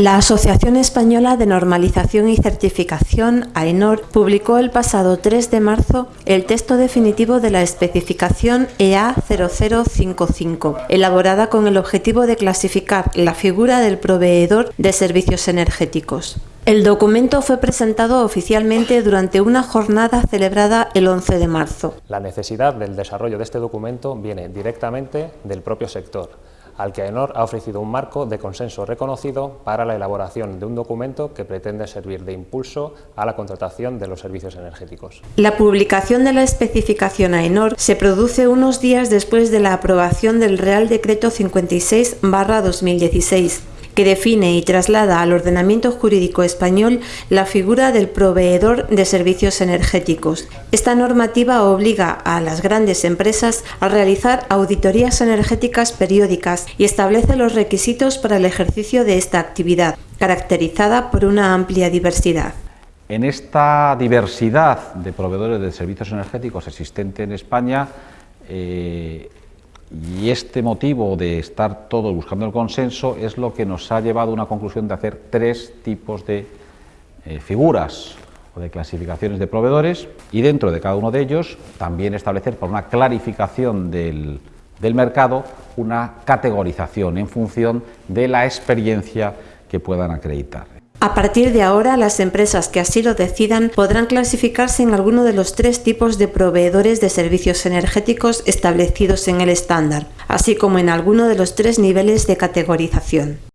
La Asociación Española de Normalización y Certificación, AENOR, publicó el pasado 3 de marzo el texto definitivo de la especificación EA 0055, elaborada con el objetivo de clasificar la figura del proveedor de servicios energéticos. El documento fue presentado oficialmente durante una jornada celebrada el 11 de marzo. La necesidad del desarrollo de este documento viene directamente del propio sector, al que AENOR ha ofrecido un marco de consenso reconocido para la elaboración de un documento que pretende servir de impulso a la contratación de los servicios energéticos. La publicación de la especificación AENOR se produce unos días después de la aprobación del Real Decreto 56-2016, que define y traslada al ordenamiento jurídico español la figura del proveedor de servicios energéticos. Esta normativa obliga a las grandes empresas a realizar auditorías energéticas periódicas y establece los requisitos para el ejercicio de esta actividad, caracterizada por una amplia diversidad. En esta diversidad de proveedores de servicios energéticos existente en España, eh, y este motivo de estar todos buscando el consenso es lo que nos ha llevado a una conclusión de hacer tres tipos de eh, figuras o de clasificaciones de proveedores y dentro de cada uno de ellos también establecer por una clarificación del, del mercado una categorización en función de la experiencia que puedan acreditar. A partir de ahora, las empresas que así lo decidan podrán clasificarse en alguno de los tres tipos de proveedores de servicios energéticos establecidos en el estándar, así como en alguno de los tres niveles de categorización.